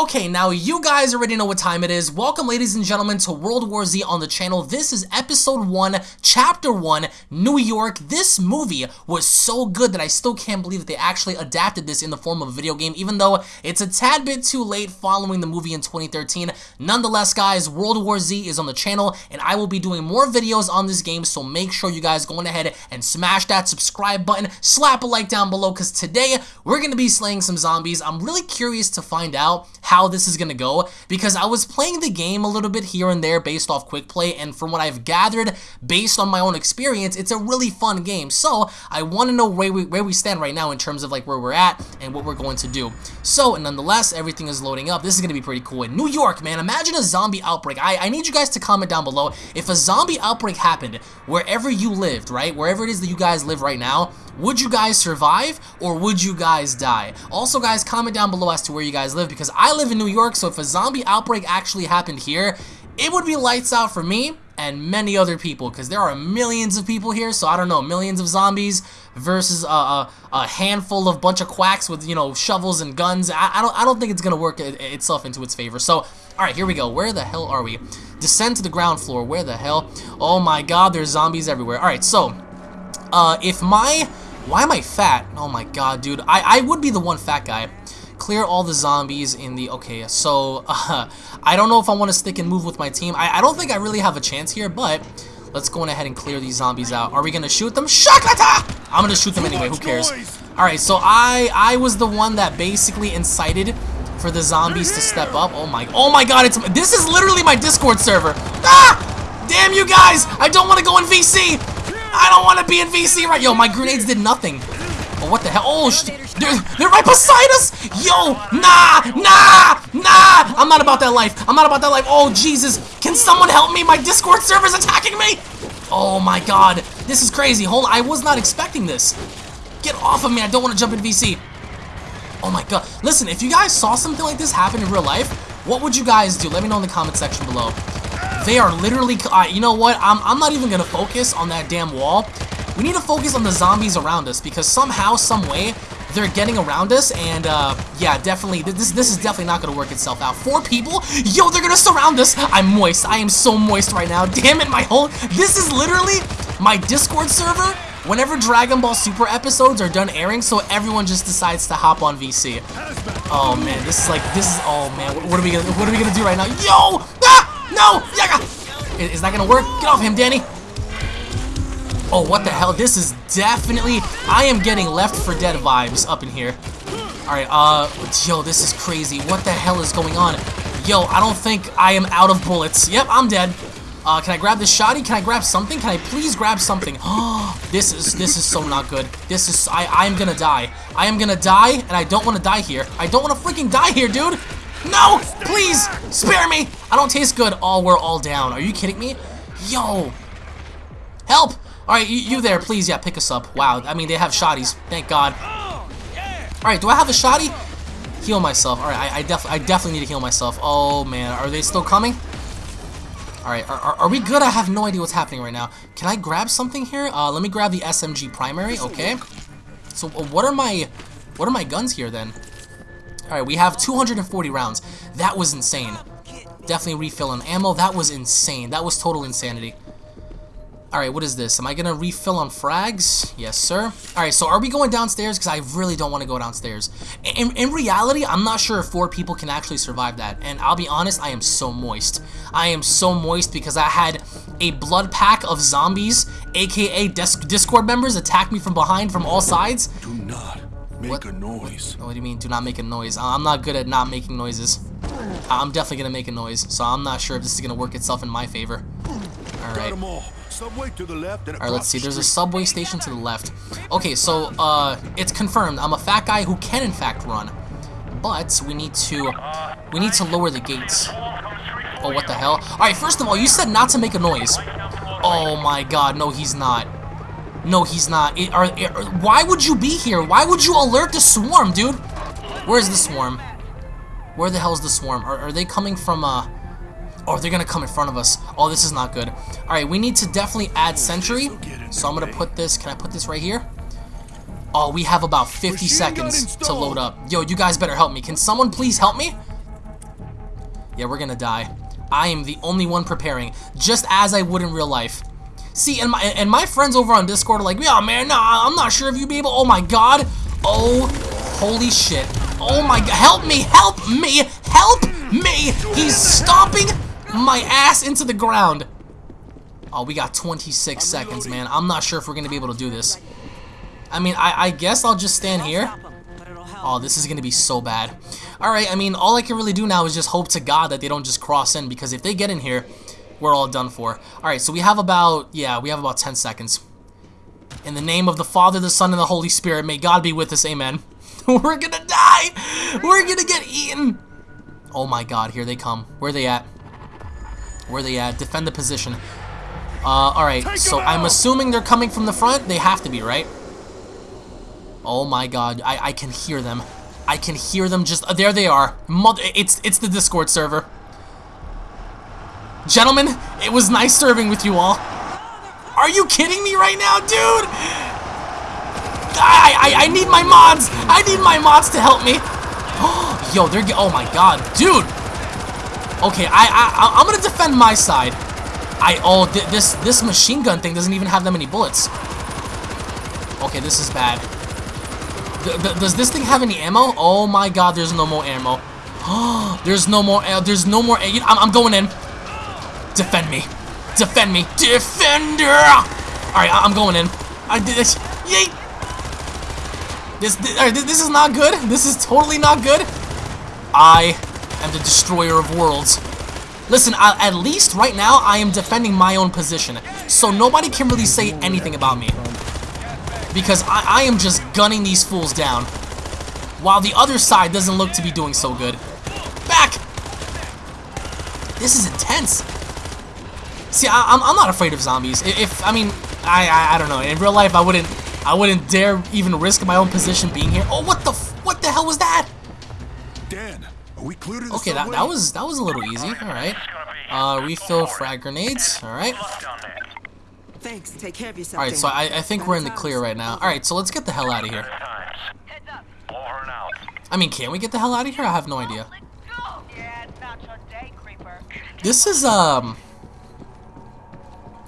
Okay, now you guys already know what time it is. Welcome, ladies and gentlemen, to World War Z on the channel. This is episode 1, chapter 1, New York. This movie was so good that I still can't believe that they actually adapted this in the form of a video game, even though it's a tad bit too late following the movie in 2013. Nonetheless, guys, World War Z is on the channel, and I will be doing more videos on this game, so make sure you guys go on ahead and smash that subscribe button, slap a like down below, because today we're going to be slaying some zombies. I'm really curious to find out how this is going to go because I was playing the game a little bit here and there based off quick play and from what I've gathered based on my own experience it's a really fun game. So I want to know where we, where we stand right now in terms of like where we're at and what we're going to do. So nonetheless everything is loading up. This is going to be pretty cool in New York man. Imagine a zombie outbreak. I, I need you guys to comment down below. If a zombie outbreak happened wherever you lived right wherever it is that you guys live right now would you guys survive or would you guys die? Also guys, comment down below as to where you guys live because I live in New York, so if a zombie outbreak actually happened here, it would be lights out for me and many other people because there are millions of people here, so I don't know, millions of zombies versus a, a, a, handful of bunch of quacks with, you know, shovels and guns. I, I don't, I don't think it's to work it, itself into its favor. So, alright, here we go. Where the hell are we? Descend to the ground floor. Where the hell? Oh my god, there's zombies everywhere. Alright, so, uh, if my why am I fat? Oh my god, dude. I, I would be the one fat guy. Clear all the zombies in the... Okay, so... Uh, I don't know if I want to stick and move with my team. I, I don't think I really have a chance here, but... Let's go ahead and clear these zombies out. Are we going to shoot them? Shakata! I'm going to shoot them anyway. Who cares? Alright, so I I was the one that basically incited for the zombies to step up. Oh my... Oh my god, it's... This is literally my Discord server. Ah! Damn you guys! I don't want to go in VC! I don't want to be in VC right. Yo, my grenades did nothing. Oh, what the hell? Oh, they're, they're right beside us. Yo, nah, nah, nah. I'm not about that life. I'm not about that life. Oh, Jesus. Can someone help me? My Discord server's attacking me. Oh, my God. This is crazy. Hold on. I was not expecting this. Get off of me. I don't want to jump in VC. Oh, my God. Listen, if you guys saw something like this happen in real life, what would you guys do? Let me know in the comment section below. They are literally, uh, you know what, I'm, I'm not even going to focus on that damn wall. We need to focus on the zombies around us because somehow, some way, they're getting around us and uh, yeah definitely this this is definitely not gonna work itself out four people yo they're gonna surround us I'm moist I am so moist right now damn it my whole this is literally my discord server whenever Dragon Ball Super episodes are done airing so everyone just decides to hop on VC oh man this is like this is oh man what, what are we gonna what are we gonna do right now yo ah! No! Yaga! Is that gonna work? Get off him, Danny! Oh, what the hell? This is definitely... I am getting Left 4 Dead vibes up in here. Alright, uh... Yo, this is crazy. What the hell is going on? Yo, I don't think I am out of bullets. Yep, I'm dead. Uh, can I grab this shotty? Can I grab something? Can I please grab something? Oh, this is this is so not good. This is I I am gonna die. I am gonna die, and I don't want to die here. I don't want to freaking die here, dude. No! Please! Spare me! I don't taste good. Oh, we're all down. Are you kidding me? Yo! Help! Alright, you, you, there, please, yeah, pick us up. Wow, I mean, they have shotties. Thank God. Alright, do I have a shotty? Heal myself. Alright, I, I, def I definitely need to heal myself. Oh, man. Are they still coming? Alright, are, are, are, we good? I have no idea what's happening right now. Can I grab something here? Uh, let me grab the SMG primary, okay. So, uh, what are my... What are my guns here, then? Alright, we have 240 rounds. That was insane. Definitely refill on ammo. That was insane. That was total insanity. Alright, what is this? Am I going to refill on frags? Yes, sir. Alright, so are we going downstairs? Because I really don't want to go downstairs. In, in reality, I'm not sure if four people can actually survive that. And I'll be honest, I am so moist. I am so moist because I had a blood pack of zombies, aka Discord members, attack me from behind from all sides. Do not Make what? a noise. Oh, what do you mean, do not make a noise? I'm not good at not making noises. I'm definitely gonna make a noise, so I'm not sure if this is gonna work itself in my favor. Alright. Alright, let's see. There's a subway station to the left. Okay, so, uh, it's confirmed. I'm a fat guy who can, in fact, run. But, we need to, we need to lower the gates. Oh, what the hell? Alright, first of all, you said not to make a noise. Oh my god, no, he's not. No, he's not. It, are, it, why would you be here? Why would you alert the swarm, dude? Where's the swarm? Where the hell's the swarm? Are, are they coming from, uh... Oh, they're gonna come in front of us. Oh, this is not good. Alright, we need to definitely add sentry. So I'm gonna put this... Can I put this right here? Oh, we have about 50 seconds to load up. Yo, you guys better help me. Can someone please help me? Yeah, we're gonna die. I am the only one preparing, just as I would in real life. See, and my and my friends over on Discord are like, yeah, man, nah, I'm not sure if you'd be able. Oh my god. Oh, holy shit. Oh my god. Help me, help me, help me. He's stomping my ass into the ground. Oh, we got 26 seconds, man. I'm not sure if we're going to be able to do this. I mean, I, I guess I'll just stand here. Oh, this is going to be so bad. Alright, I mean, all I can really do now is just hope to God that they don't just cross in, because if they get in here, we're all done for. Alright, so we have about, yeah, we have about 10 seconds. In the name of the Father, the Son, and the Holy Spirit, may God be with us, amen. we're gonna die! We're gonna get eaten! Oh my god, here they come. Where are they at? Where are they at? Defend the position. Uh, alright, so I'm assuming they're coming from the front. They have to be, right? Oh my god, I, I can hear them. I can hear them just... Uh, there they are. Mother, it's, it's the Discord server. Gentlemen, it was nice serving with you all. Are you kidding me right now, dude? I, I, I need my mods. I need my mods to help me. Yo, they're... Oh my god, dude. Okay, I, I, I'm gonna defend my side. I oh th this this machine gun thing doesn't even have that many bullets. Okay, this is bad. Th does this thing have any ammo? Oh my god, there's no more ammo. there's no more. Uh, there's no more. I'm, I'm going in. Defend me. Defend me. Defender. All right, I'm going in. I did this. Yay. This this, this is not good. This is totally not good. I am the destroyer of worlds. Listen, I, at least right now, I am defending my own position. So nobody can really say anything about me. Because I, I am just gunning these fools down. While the other side doesn't look to be doing so good. Back! This is intense. See, I, am I'm, I'm not afraid of zombies. If, I mean, I, I, I don't know. In real life, I wouldn't, I wouldn't dare even risk my own position being here. Oh, what the, what the hell was that? Dan, are we clear to Okay, that, that was that was a little easy. All right. Uh, refill frag grenades. All right. Thanks. Take care of yourself. All right. So I, I think we're in the clear right now. All right. So let's get the hell out of here. I mean, can we get the hell out of here? I have no idea. This is um.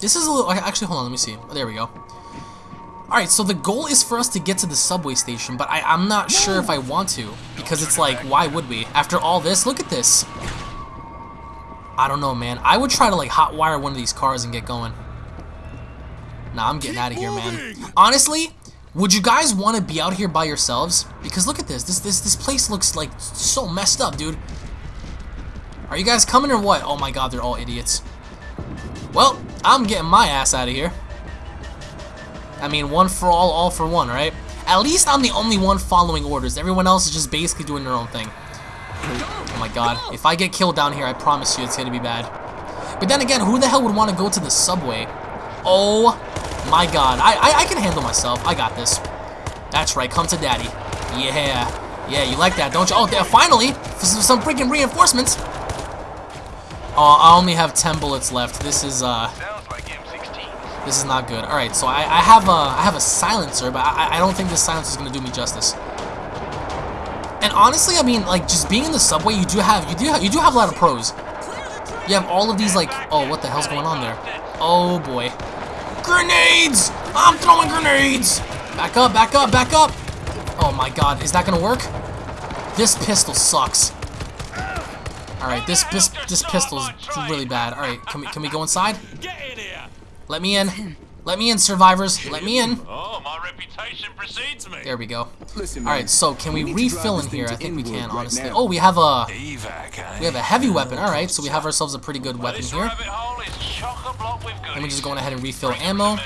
This is a little. Actually, hold on. Let me see. There we go. Alright, so the goal is for us to get to the subway station, but I, I'm not sure if I want to. Because it's like, why would we? After all this, look at this. I don't know, man. I would try to, like, hotwire one of these cars and get going. Nah, I'm getting out of here, man. Honestly, would you guys want to be out here by yourselves? Because look at this. This this this place looks, like, so messed up, dude. Are you guys coming or what? Oh my god, they're all idiots. Well, I'm getting my ass out of here. I mean, one for all, all for one, right? At least I'm the only one following orders. Everyone else is just basically doing their own thing. Oh my god. If I get killed down here, I promise you it's gonna be bad. But then again, who the hell would want to go to the subway? Oh my god. I, I, I can handle myself. I got this. That's right. Come to daddy. Yeah. Yeah, you like that, don't you? Oh, there, finally! Some freaking reinforcements! Oh, I only have 10 bullets left. This is, uh... This is not good. All right, so I, I have a I have a silencer, but I, I don't think this silencer is gonna do me justice. And honestly, I mean, like just being in the subway, you do have you do have, you do have a lot of pros. You have all of these like, oh, what the hell's going on there? Oh boy, grenades! I'm throwing grenades! Back up, back up, back up! Oh my God, is that gonna work? This pistol sucks. All right, this this this pistol's really bad. All right, can we can we go inside? Let me in. Let me in, survivors. Let me in. Oh, my reputation precedes me. There we go. Listen, All right, so can we, we refill in here? I think we can, honestly. oh, we have a Evac, eh? we have a heavy weapon. All right, so we have ourselves a pretty good Well, weapon here. rabbit hole is chock-a-block with Let me just goodies. go ahead and refill Bring ammo. All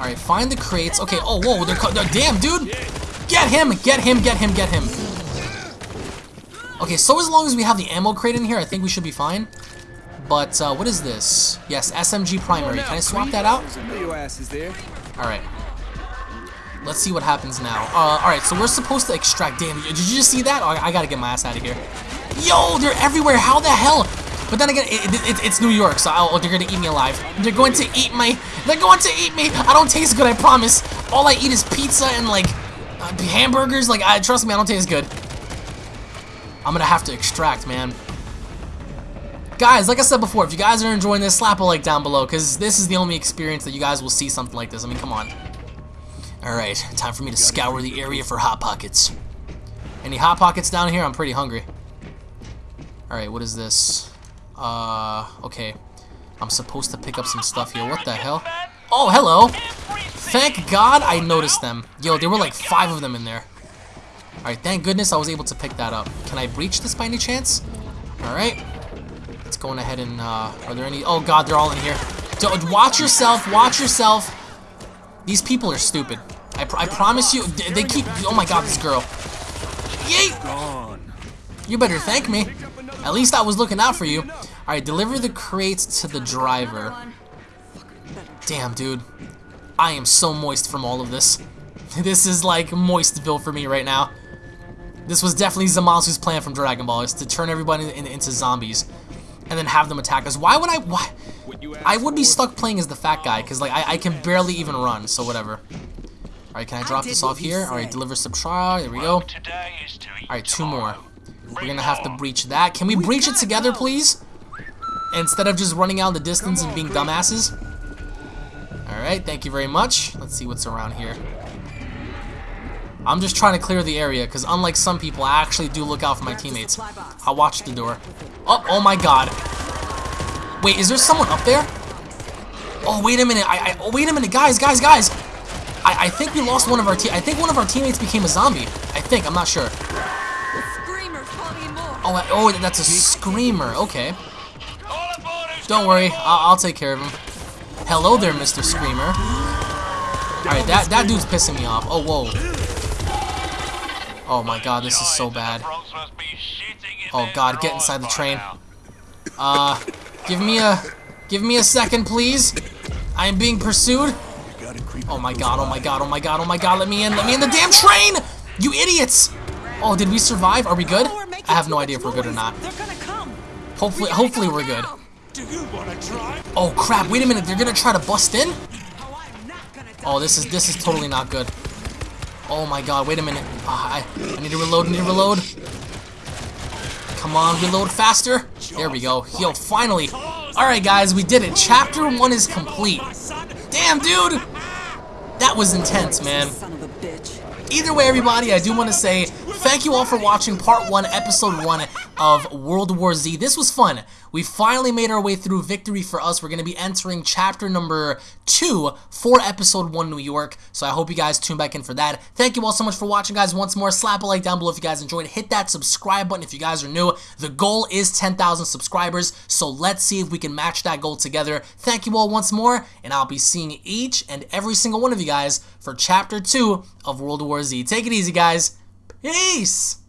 right, find the crates. Okay. Oh, whoa, they're, they're damn, dude. Get him! Get him! Get him! Get him! Okay, so as long as we have the ammo crate in here, I think we should be fine. But uh, what is this? Yes, SMG primary. Can I swap that out? Your ass is there. Alright. Let's see what happens now. Uh, alright, so we're supposed to extract... Damn, did you just see that? Oh, I gotta get my ass out of here. Yo, they're everywhere. How the hell? But then again, it, it, it- it's New York, so oh, they're gonna eat me alive. They're going to eat my... They're going to eat me. I don't taste good, I promise. All I eat is pizza and, like, uh, hamburgers. Like, I trust me, I don't taste good. I'm gonna have to extract, man. Guys, like I said before, if you guys are enjoying this, slap a like down below, because this is the only experience that you guys will see something like this. I mean, come on. Alright, time for me to scour the area for Hot Pockets. Any Hot Pockets down here? I'm pretty hungry. Alright, what is this? Uh, okay. I'm supposed to pick up some stuff here. What the hell? Oh, hello! Thank God I noticed them. Yo, there were like five of them in there. Alright, thank goodness I was able to pick that up. Can I breach this by any chance? Alright. Let's go ahead and, uh, are there any? Oh God, they're all in here. Don't, watch yourself, watch yourself. These people are stupid. I, pr I promise you, they, they keep, oh my God, this girl. Yay! You better thank me. At least I was looking out for you. Alright, deliver the crates to the driver. Damn, dude. I am so moist from all of this. This is like moist Moistville for me right now. This was definitely Zamasu's plan from Dragon Ball, is to turn everybody in, into zombies and then have them attack us. Why would I? Why? I would be stuck playing as the fat guy because like I, I can barely even run. So whatever. All right, can I drop this off here? All right, deliver subtract. There we go. All right, two more. We're gonna have to breach that. Can we breach it together, please? Instead of just running out the distance and being dumbasses. All right, thank you very much. Let's see what's around here. I'm just trying to clear the area, because unlike some people, I actually do look out for my teammates. I'll watch the door. Oh, oh my god. Wait, is there someone up there? Oh, wait a minute. I, I oh, wait a minute, guys, guys, guys. I, I think we lost one of our te I think one of our teammates became a zombie. I think, I'm not sure. Oh, oh, that's a screamer. Okay. Don't worry, I'll, I'll take care of him. Hello there, Mr. Screamer. Alright, that, that dude's pissing me off. Oh, whoa. Oh my god, this is so bad. Oh god, get inside the train. Uh, give me a, give me a second, please. I am being pursued. Oh my god, oh my god, oh my god, oh my god, let me in, let me in the damn train! You idiots! Oh, did we survive? Are we good? I have no idea if we're good or not. Hopefully, hopefully we're good. Oh crap, wait a minute, they're gonna try to bust in? Oh, this is, this is totally not good. Oh my god, wait a minute. Oh, I, I need to reload, I need to reload. Come on, reload faster. There we go. Yo, finally. Alright guys, we did it. Chapter 1 is complete. Damn, dude! That was intense, man. Either way, everybody, I do want to say thank you all for watching Part 1, Episode 1 of World War Z. This was fun. We finally made our way through victory for us. We're going to be entering chapter number 2 for episode 1 New York. So I hope you guys tune back in for that. Thank you all so much for watching, guys. Once more, slap a like down below if you guys enjoyed. Hit that subscribe button if you guys are new. The goal is 10,000 subscribers. So let's see if we can match that goal together. Thank you all once more. And I'll be seeing each and every single one of you guys for chapter 2 of World War Z. Take it easy, guys. Peace!